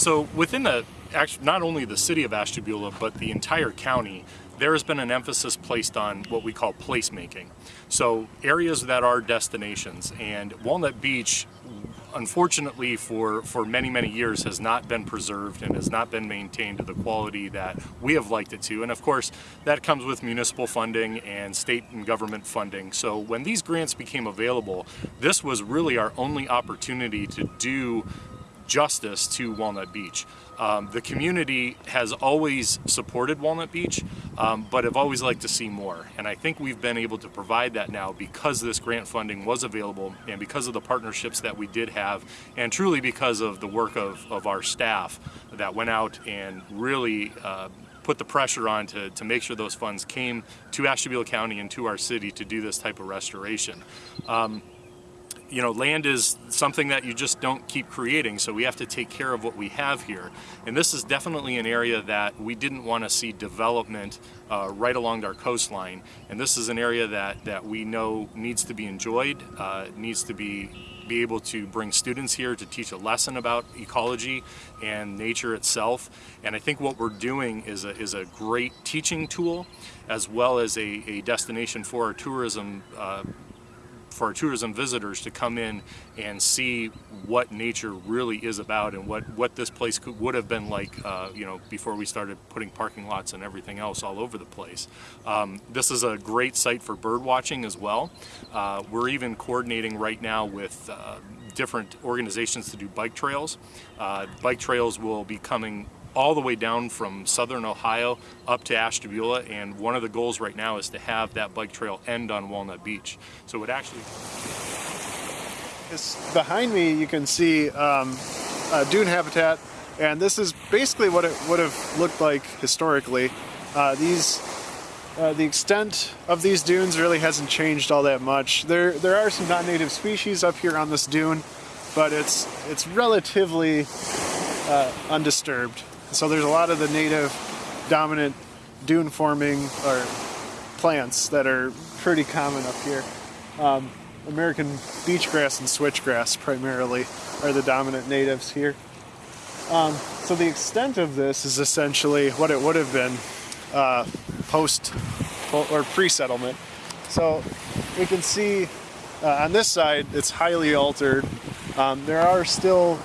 So within the, not only the city of Ashtabula, but the entire county, there has been an emphasis placed on what we call placemaking. So areas that are destinations and Walnut Beach unfortunately for, for many, many years has not been preserved and has not been maintained to the quality that we have liked it to. And of course, that comes with municipal funding and state and government funding. So when these grants became available, this was really our only opportunity to do justice to Walnut Beach. Um, the community has always supported Walnut Beach, um, but have always liked to see more. And I think we've been able to provide that now because this grant funding was available and because of the partnerships that we did have and truly because of the work of, of our staff that went out and really uh, put the pressure on to, to make sure those funds came to Ashtabula County and to our city to do this type of restoration. Um, you know, land is something that you just don't keep creating, so we have to take care of what we have here. And this is definitely an area that we didn't want to see development uh, right along our coastline. And this is an area that, that we know needs to be enjoyed, uh, needs to be be able to bring students here to teach a lesson about ecology and nature itself. And I think what we're doing is a, is a great teaching tool as well as a, a destination for our tourism uh, for our tourism visitors to come in and see what nature really is about and what, what this place could, would have been like, uh, you know, before we started putting parking lots and everything else all over the place. Um, this is a great site for bird watching as well. Uh, we're even coordinating right now with uh, different organizations to do bike trails. Uh, bike trails will be coming all the way down from southern Ohio up to Ashtabula and one of the goals right now is to have that bike trail end on Walnut Beach. So it actually... It's behind me you can see um, dune habitat and this is basically what it would have looked like historically. Uh, these uh, the extent of these dunes really hasn't changed all that much. There, there are some non-native species up here on this dune, but it's it's relatively uh, undisturbed. So there's a lot of the native dominant dune forming or plants that are pretty common up here. Um, American beach grass and switchgrass primarily are the dominant natives here. Um, so the extent of this is essentially what it would have been uh, post or pre-settlement. So we can see uh, on this side it's highly altered. Um, there are still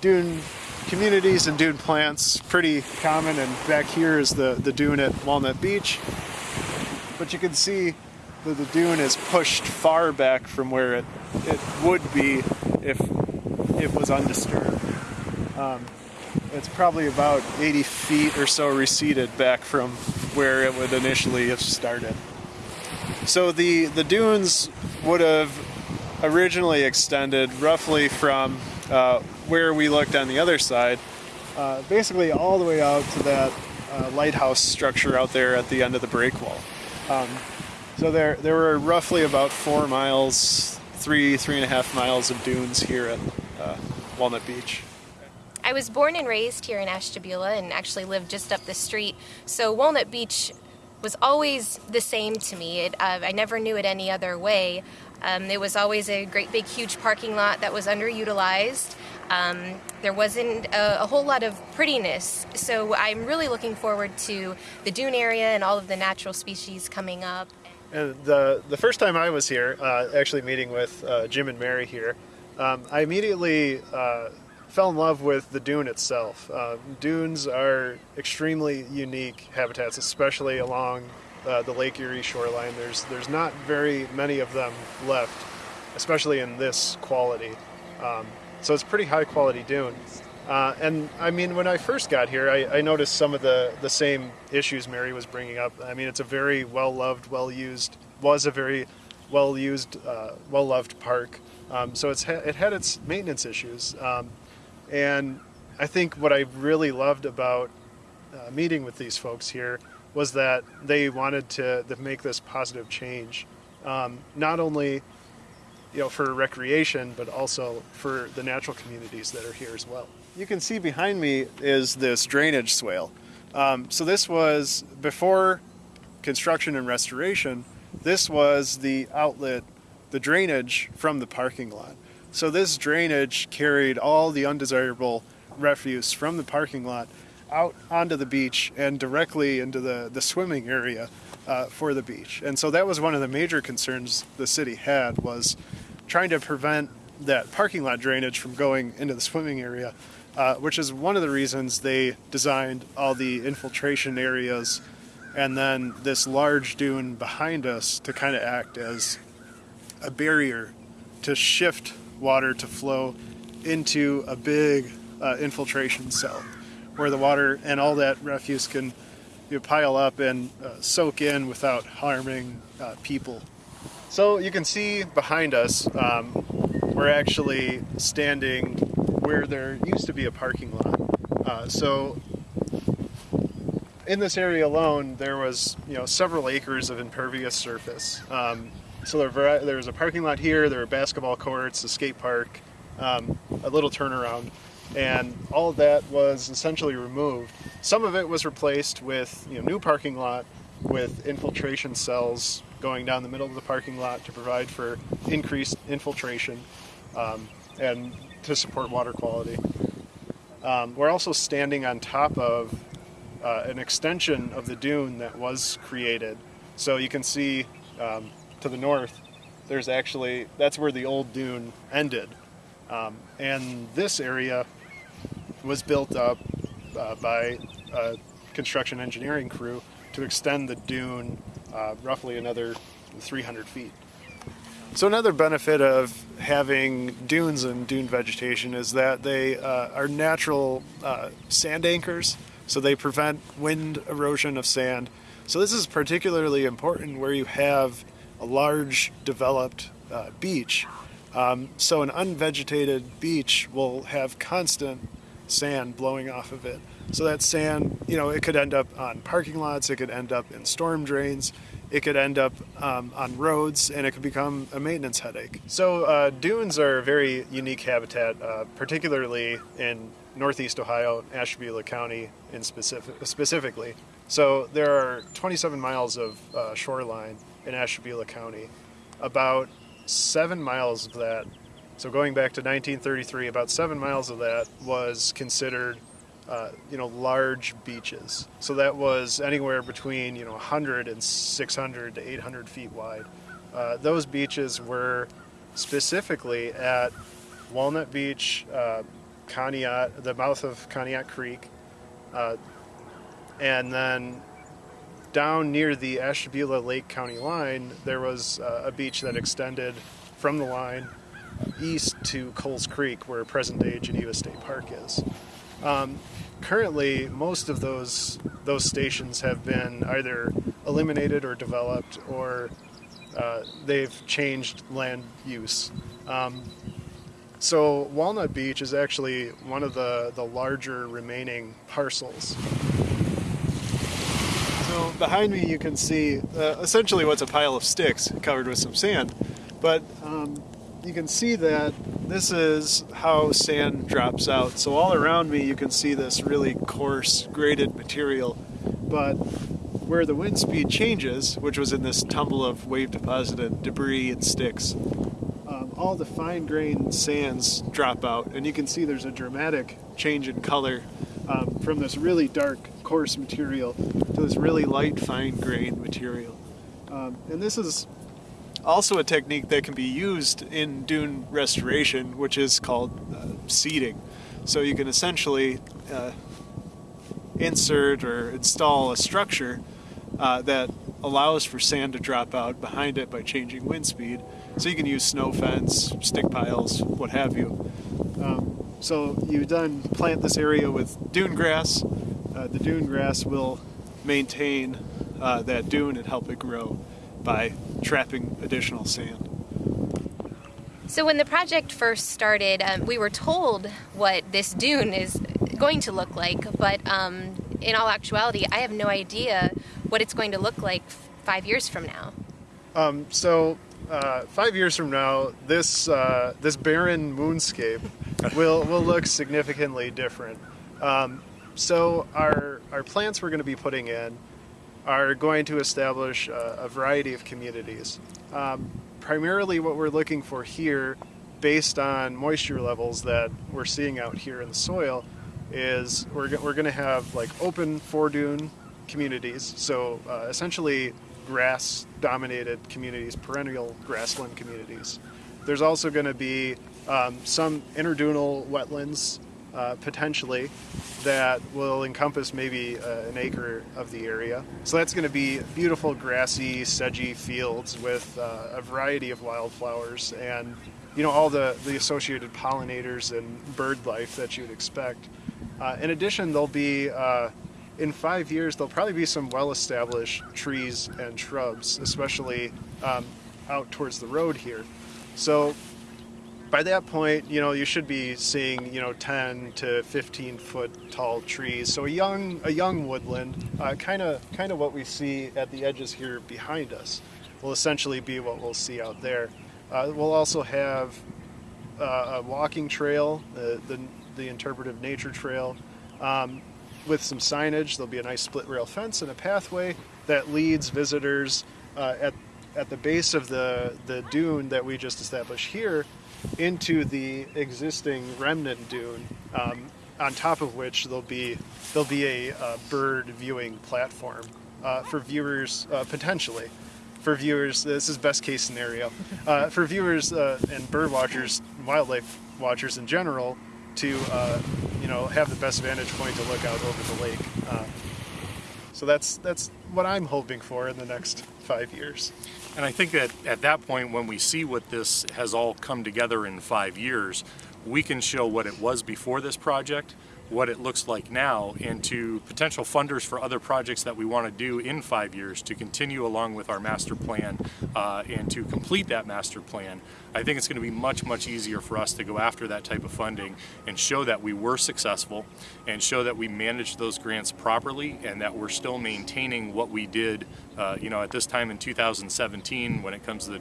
dune communities and dune plants, pretty common, and back here is the, the dune at Walnut Beach. But you can see that the dune is pushed far back from where it, it would be if it was undisturbed. Um, it's probably about 80 feet or so receded back from where it would initially have started. So the, the dunes would have originally extended roughly from uh, where we looked on the other side, uh, basically all the way out to that uh, lighthouse structure out there at the end of the break wall. Um, so there, there were roughly about four miles, three, three and a half miles of dunes here at uh, Walnut Beach. I was born and raised here in Ashtabula and actually lived just up the street. So Walnut Beach was always the same to me. It, uh, I never knew it any other way. Um, it was always a great big huge parking lot that was underutilized. Um, there wasn't a, a, whole lot of prettiness, so I'm really looking forward to the dune area and all of the natural species coming up. And the, the first time I was here, uh, actually meeting with uh, Jim and Mary here, um, I immediately uh, fell in love with the dune itself. Uh, dunes are extremely unique habitats, especially along uh, the Lake Erie shoreline. There's there's not very many of them left, especially in this quality. Um, so it's pretty high quality dune. Uh, and I mean, when I first got here, I, I, noticed some of the, the same issues Mary was bringing up. I mean, it's a very well loved, well used, was a very well used, uh, well loved park. Um, so it's ha- it had its maintenance issues. Um, and I think what I really loved about uh, meeting with these folks here was that they wanted to, to make this positive change, um, not only you know for recreation, but also for the natural communities that are here as well. You can see behind me is this drainage swale. Um, so this was before construction and restoration. This was the outlet, the drainage from the parking lot. So this drainage carried all the undesirable refuse from the parking lot out onto the beach and directly into the, the swimming area uh, for the beach. And so that was one of the major concerns the city had was trying to prevent that parking lot drainage from going into the swimming area, uh, which is one of the reasons they designed all the infiltration areas and then this large dune behind us to kind of act as a barrier to shift water to flow into a big uh, infiltration cell where the water and all that refuse can you know, pile up and uh, soak in without harming uh, people. So you can see behind us, um, we're actually standing where there used to be a parking lot. Uh, so in this area alone, there was you know several acres of impervious surface. Um, so there, there was a parking lot here, there were basketball courts, a skate park, um, a little turnaround, and all of that was essentially removed. Some of it was replaced with you know new parking lot with infiltration cells going down the middle of the parking lot to provide for increased infiltration um, and to support water quality. Um, we're also standing on top of uh, an extension of the dune that was created. So you can see um, to the north, there's actually, that's where the old dune ended. Um, and this area was built up uh, by a construction engineering crew to extend the dune uh, roughly another 300 feet. So another benefit of having dunes and dune vegetation is that they uh, are natural uh, sand anchors, so they prevent wind erosion of sand. So this is particularly important where you have a large developed uh, beach. Um, so an unvegetated beach will have constant sand blowing off of it. So that sand, you know, it could end up on parking lots, it could end up in storm drains, it could end up um, on roads, and it could become a maintenance headache. So uh, dunes are a very unique habitat, uh, particularly in northeast Ohio, Ashtabula County in specific, specifically. So there are 27 miles of uh, shoreline in Ashtabula County. About seven miles of that so going back to 1933, about seven miles of that was considered, uh, you know, large beaches. So that was anywhere between you know 100 and 600 to 800 feet wide. Uh, those beaches were specifically at Walnut Beach, uh, Conneaut, the mouth of Conneaut Creek, uh, and then down near the Ashtabula Lake County line, there was uh, a beach that extended from the line east to Cowles Creek, where present-day Geneva State Park is. Um, currently, most of those those stations have been either eliminated or developed, or uh, they've changed land use. Um, so Walnut Beach is actually one of the, the larger remaining parcels. So behind me you can see uh, essentially what's a pile of sticks covered with some sand. But um, you can see that this is how sand drops out. So all around me you can see this really coarse graded material, but where the wind speed changes, which was in this tumble of wave deposited debris and sticks, um, all the fine grained sands drop out and you can see there's a dramatic change in color um, from this really dark coarse material to this really light fine grained material. Um, and this is also a technique that can be used in dune restoration, which is called uh, seeding. So you can essentially uh, insert or install a structure uh, that allows for sand to drop out behind it by changing wind speed. So you can use snow fence, stick piles, what have you. Um, so you then plant this area with dune grass. Uh, the dune grass will maintain uh, that dune and help it grow by trapping additional sand. So when the project first started, um, we were told what this dune is going to look like, but um, in all actuality, I have no idea what it's going to look like five years from now. Um, so uh, five years from now, this uh, this barren moonscape will will look significantly different. Um, so our our plants we're going to be putting in are going to establish a, a variety of communities. Um, primarily, what we're looking for here, based on moisture levels that we're seeing out here in the soil, is we're, we're going to have like open foredune communities. So uh, essentially grass dominated communities, perennial grassland communities. There's also going to be um, some interdunal wetlands uh, potentially that will encompass maybe uh, an acre of the area. So that's going to be beautiful grassy, sedgy fields with uh, a variety of wildflowers and you know all the, the associated pollinators and bird life that you would expect. Uh, in addition, there'll be uh, in five years there'll probably be some well-established trees and shrubs, especially um, out towards the road here. So by that point, you know, you should be seeing, you know, 10 to 15 foot tall trees. So a young, a young woodland, kind of, kind of what we see at the edges here behind us, will essentially be what we'll see out there. Uh, we'll also have uh, a walking trail, the, the, the interpretive nature trail, um, with some signage. There'll be a nice split rail fence and a pathway that leads visitors uh, at, at the base of the, the dune that we just established here into the existing remnant dune, um, on top of which there'll be there'll be a, uh bird viewing platform uh, for viewers uh, potentially. For viewers, this is best case scenario. Uh, for viewers uh, and bird watchers, wildlife watchers in general, to you know have the best vantage point to look out over the lake. So that's that's what I'm hoping for in the next five years. And I think that at that point, when we see what this has all come together in five years, we can show what it was before this project, what it looks like now, and to potential funders for other projects that we want to do in five years to continue along with our master plan uh, and to complete that master plan. I think it's going to be much, much easier for us to go after that type of funding and show that we were successful and show that we managed those grants properly and that we're still maintaining what we did, uh, you know, at this time in 2017 when it comes to the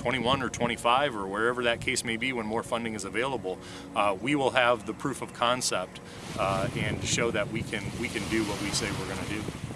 2021 or 25 or wherever that case may be when more funding is available, uh, we will have the proof of concept uh, and show that we can we can do what we say we're going to do.